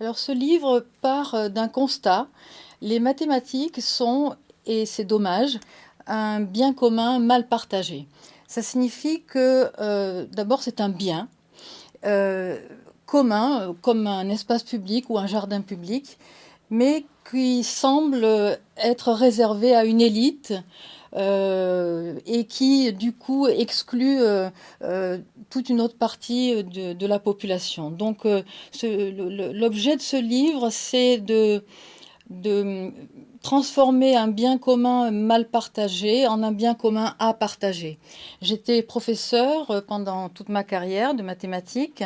Alors ce livre part euh, d'un constat. Les mathématiques sont, et c'est dommage, un bien commun mal partagé. Ça signifie que euh, d'abord c'est un bien euh, commun, comme un espace public ou un jardin public, mais qui semble être réservé à une élite euh, et qui du coup exclut euh, euh, toute une autre partie de, la population. Donc l'objet de ce livre, c'est de, de transformer un bien commun mal partagé en un bien commun à partager. J'étais professeur pendant toute ma carrière de mathématiques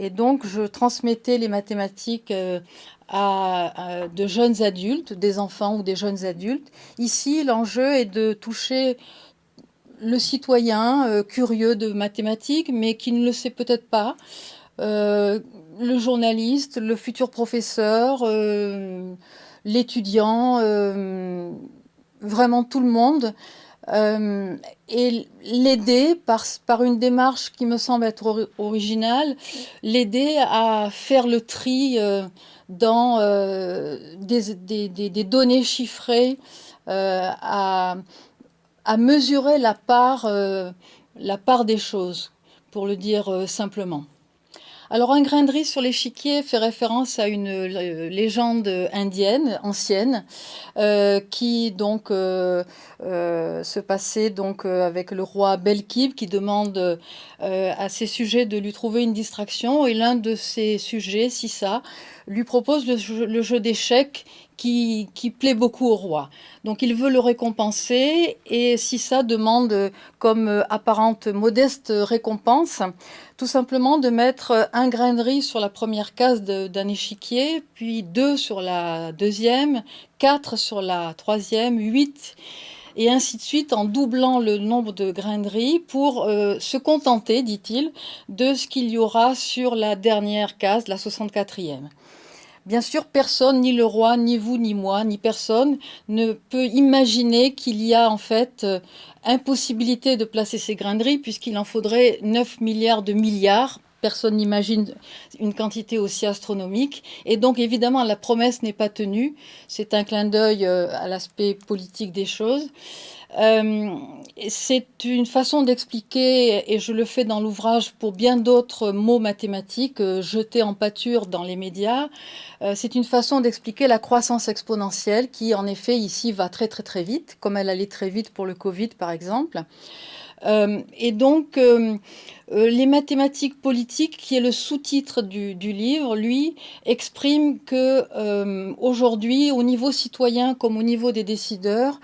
et donc je transmettais les mathématiques à, de jeunes adultes, des enfants ou des jeunes adultes. Ici, l'enjeu est de toucher le citoyen euh, curieux de mathématiques, mais qui ne le sait peut-être pas, euh, le journaliste, le futur professeur, euh, l'étudiant, vraiment tout le monde. Et l'aider par, une démarche qui me semble être originale, l'aider à faire le tri dans euh, des, données chiffrées, euh, à, mesurer euh, la part des choses, pour le dire simplement. Alors un grain de riz sur l'échiquier fait référence à une légende indienne ancienne qui donc se passait donc avec le roi Belkib qui demande à ses sujets de lui trouver une distraction. Et l'un de ses sujets, Sissa, lui propose le jeu, d'échecs qui, plaît beaucoup au roi. Donc il veut le récompenser et si ça demande comme apparente modeste récompense, tout simplement de mettre un grain de riz sur la première case d'un échiquier, puis deux sur la deuxième, quatre sur la troisième, huit et ainsi de suite en doublant le nombre de grains de riz pour euh, se contenter, dit-il, de ce qu'il y aura sur la dernière case, la 64e. Bien sûr, personne, ni le roi, ni vous, ni moi, ni personne, ne peut imaginer qu'il y a en fait euh, impossibilité de placer ces riz puisqu'il en faudrait 9 milliards de milliards. Personne n'imagine une quantité aussi astronomique. Et donc, évidemment, la promesse n'est pas tenue. C'est un clin d'œil euh, à l'aspect politique des choses. Euh, c'est une façon d'expliquer, et je le fais dans l'ouvrage pour bien d'autres mots mathématiques euh, jetés en pâture dans les médias, euh, c'est une façon d'expliquer la croissance exponentielle qui, en effet, ici va très très très vite, comme elle allait très vite pour le Covid, par exemple. et donc, les mathématiques politiques, qui est le sous-titre du, du, livre, lui, exprime que aujourd'hui, au niveau citoyen comme au niveau des décideurs,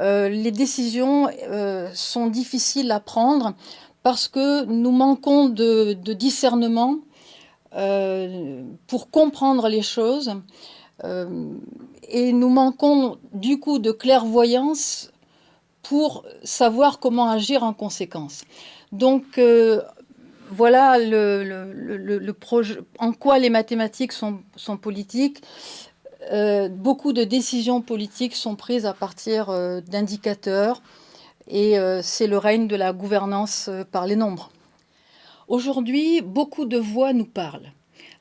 euh, les décisions euh, sont difficiles à prendre parce que nous manquons de, discernement euh, pour comprendre les choses et nous manquons du coup de clairvoyance pour savoir comment agir en conséquence. Donc voilà le, projet, en quoi les mathématiques sont, sont politiques. Euh, beaucoup de décisions politiques sont prises à partir euh, d'indicateurs et euh, c'est le règne de la gouvernance par les nombres. Aujourd'hui, beaucoup de voix nous parlent.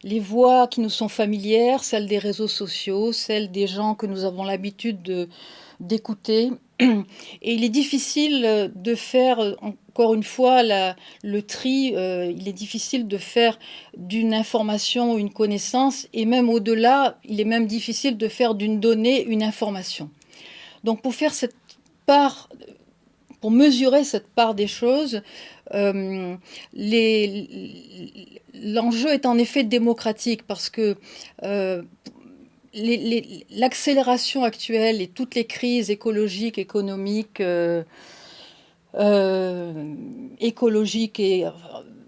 Les voix qui nous sont familières, celles des réseaux sociaux, celles des gens que nous avons l'habitude d'écouter. Et il est difficile de faire encore une fois, le tri, euh, il est difficile de faire d'une information une connaissance, et même au-delà, il est même difficile de faire d'une donnée une information. Donc pour faire cette part, pour mesurer cette part des choses, euh, l'enjeu est en effet démocratique parce que euh, l'accélération actuelle et toutes les crises écologiques, économiques, euh, écologique et euh,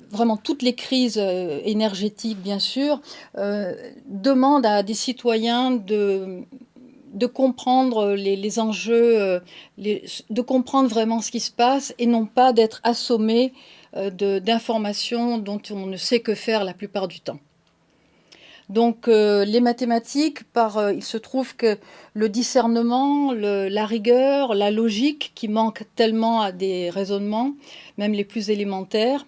vraiment toutes les crises euh, énergétiques, bien sûr, demandent à des citoyens de comprendre les, enjeux, de comprendre vraiment ce qui se passe et non pas d'être assommés d'informations dont on ne sait que faire la plupart du temps. Donc euh, les mathématiques, par, euh, il se trouve que le discernement, la rigueur, la logique qui manque tellement à des raisonnements, même les plus élémentaires,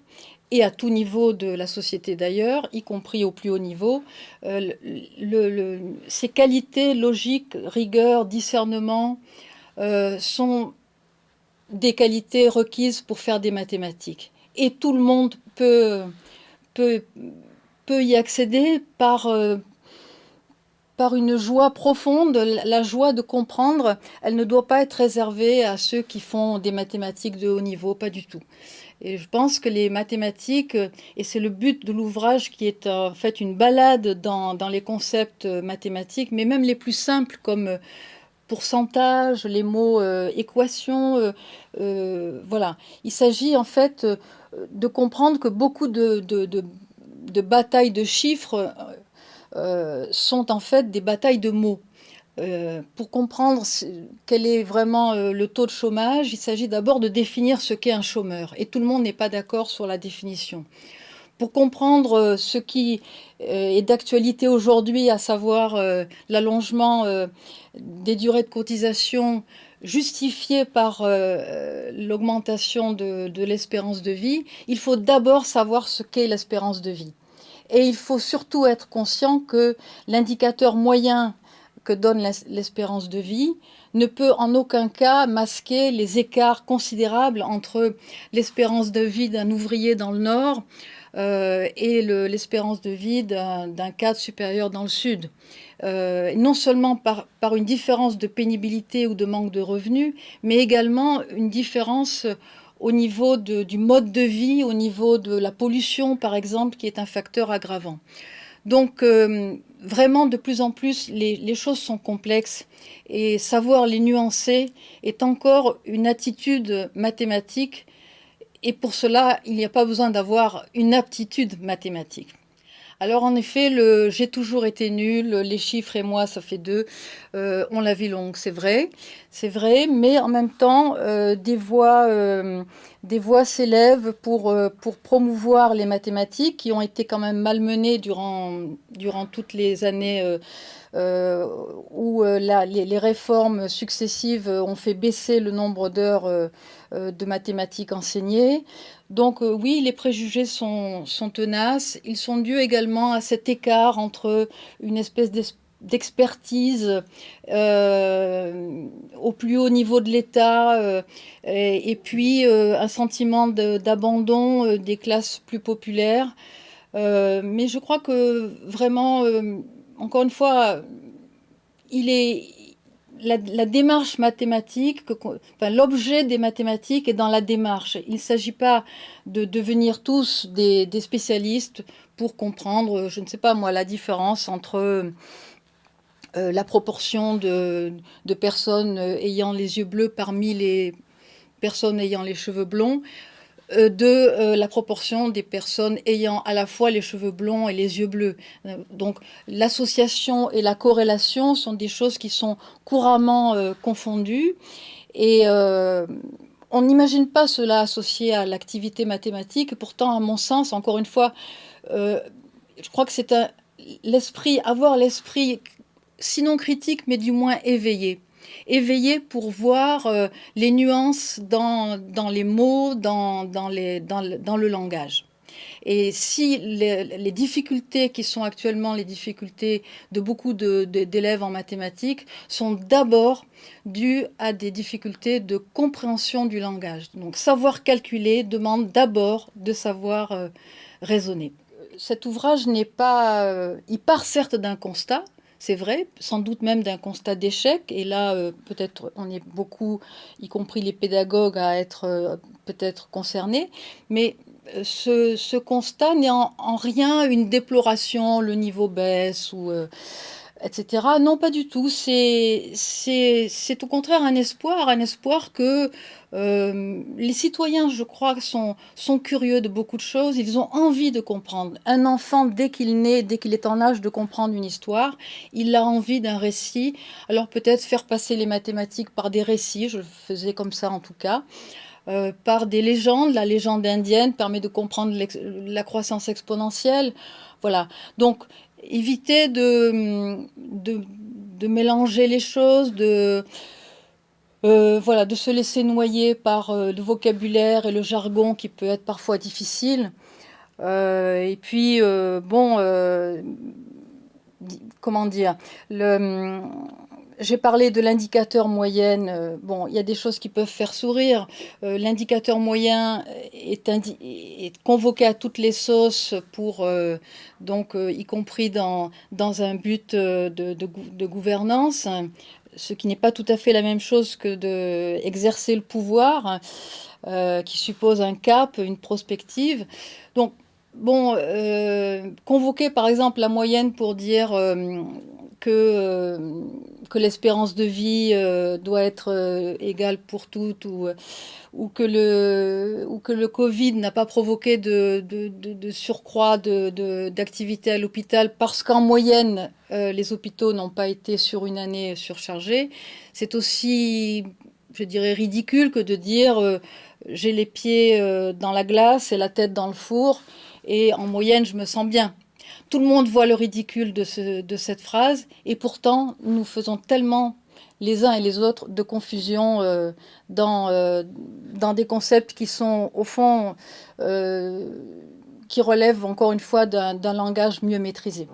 et à tout niveau de la société d'ailleurs, y compris au plus haut niveau, euh, ces qualités logiques, rigueur, discernement, sont des qualités requises pour faire des mathématiques. Et tout le monde peut, peut y accéder par, euh, par une joie profonde, la joie de comprendre, elle ne doit pas être réservée à ceux qui font des mathématiques de haut niveau, pas du tout. Et je pense que les mathématiques, et c'est le but de l'ouvrage qui est en fait une balade dans, dans, les concepts mathématiques, mais même les plus simples comme pourcentage, les mots euh, équation, euh, euh, voilà. Il s'agit en fait de comprendre que beaucoup de, de batailles de chiffres euh, sont en fait des batailles de mots. Euh, pour comprendre quel est vraiment euh, le taux de chômage, il s'agit d'abord de définir ce qu'est un chômeur. Et tout le monde n'est pas d'accord sur la définition. Pour comprendre ce qui est d'actualité aujourd'hui, à savoir l'allongement des durées de cotisation justifié par l'augmentation de l'espérance de vie, il faut d'abord savoir ce qu'est l'espérance de vie. Et il faut surtout être conscient que l'indicateur moyen que donne l'espérance de vie ne peut en aucun cas masquer les écarts considérables entre l'espérance de vie d'un ouvrier dans le nord euh, et l'espérance de vie d'un cadre supérieur dans le sud. Euh, non seulement par, par, une différence de pénibilité ou de manque de revenus, mais également une différence au niveau du mode de vie, au niveau de la pollution, par exemple, qui est un facteur aggravant. Donc, euh, vraiment, de plus en plus, les, les, choses sont complexes et savoir les nuancer est encore une attitude mathématique. Et pour cela, il n'y a pas besoin d'avoir une aptitude mathématique. Alors en effet, j'ai toujours été nul, les chiffres et moi, ça fait deux. Euh, on la vie longue, c'est vrai, c'est vrai, mais en même temps, euh, des voix, euh, des voix s'élèvent pour promouvoir les mathématiques qui ont été quand même malmenées durant durant toutes les années. où les, réformes successives ont fait baisser le nombre d'heures de mathématiques enseignées. Donc euh, oui, les préjugés sont, tenaces. Ils sont dus également à cet écart entre une espèce d'expertise euh, au plus haut niveau de l'État euh, et, puis euh, un sentiment d'abandon euh, des classes plus populaires. Euh, mais je crois que vraiment, encore une fois, il est, la, démarche mathématique, enfin, l'objet des mathématiques est dans la démarche. Il ne s'agit pas de devenir tous des, spécialistes pour comprendre, je ne sais pas moi, la différence entre euh, la proportion de, de, personnes ayant les yeux bleus parmi les personnes ayant les cheveux blonds. Euh, de euh, la proportion des personnes ayant à la fois les cheveux blonds et les yeux bleus. Euh, donc l'association et la corrélation sont des choses qui sont couramment confondues et on n'imagine pas cela associé à l'activité mathématique. Pourtant, à mon sens, encore une fois, je crois que c'est l'esprit, avoir l'esprit sinon critique, mais du moins éveillé éveillé pour voir euh, les nuances dans, dans, les mots, dans, dans, les, dans, le, dans le langage. Et si les, difficultés qui sont actuellement les difficultés de beaucoup d'élèves en mathématiques sont d'abord dues à des difficultés de compréhension du langage. Donc savoir calculer demande d'abord de savoir euh, raisonner. Cet ouvrage n'est pas... Euh, il part certes d'un constat, c'est vrai, sans doute même d'un constat d'échec. Et là, euh, peut-être on est beaucoup, y compris les pédagogues, à être euh, peut-être concernés. Mais euh, ce, constat n'est en, en, rien une déploration, le niveau baisse ou etc. Non, pas du tout. C'est au contraire un espoir, un espoir que euh, les citoyens, je crois, sont, curieux de beaucoup de choses. Ils ont envie de comprendre. Un enfant, dès qu'il naît, dès qu'il est en âge de comprendre une histoire, il a envie d'un récit. Alors peut-être faire passer les mathématiques par des récits, je le faisais comme ça en tout cas. Euh, par des légendes. La légende indienne permet de comprendre la croissance exponentielle. Voilà. Donc, éviter de, de, mélanger les choses, de, euh, voilà, de se laisser noyer par euh, le vocabulaire et le jargon qui peut être parfois difficile. et puis, bon, comment dire, j'ai parlé de l'indicateur moyenne. Euh, bon, il y a des choses qui peuvent faire sourire. Euh, l'indicateur moyen est, convoqué à toutes les sauces pour, euh, donc, y compris dans, dans un but de, gouvernance, ce qui n'est pas tout à fait la même chose que d'exercer le pouvoir, qui suppose un cap, une prospective. Donc, bon, convoquer par exemple la moyenne pour dire euh, que l'espérance de vie euh, doit être euh, égale pour toutes ou, que, le, Covid n'a pas provoqué de, surcroît d'activité à l'hôpital parce qu'en moyenne, les hôpitaux n'ont pas été sur une année surchargés. C'est aussi, je dirais, ridicule que de dire j'ai les pieds dans la glace et la tête dans le four et en moyenne, je me sens bien. Tout le monde voit le ridicule de, cette phrase, et pourtant, nous faisons tellement les uns et les autres de confusion euh, euh, dans, des concepts qui sont, au fond, euh, qui relèvent encore une fois d'un langage mieux maîtrisé.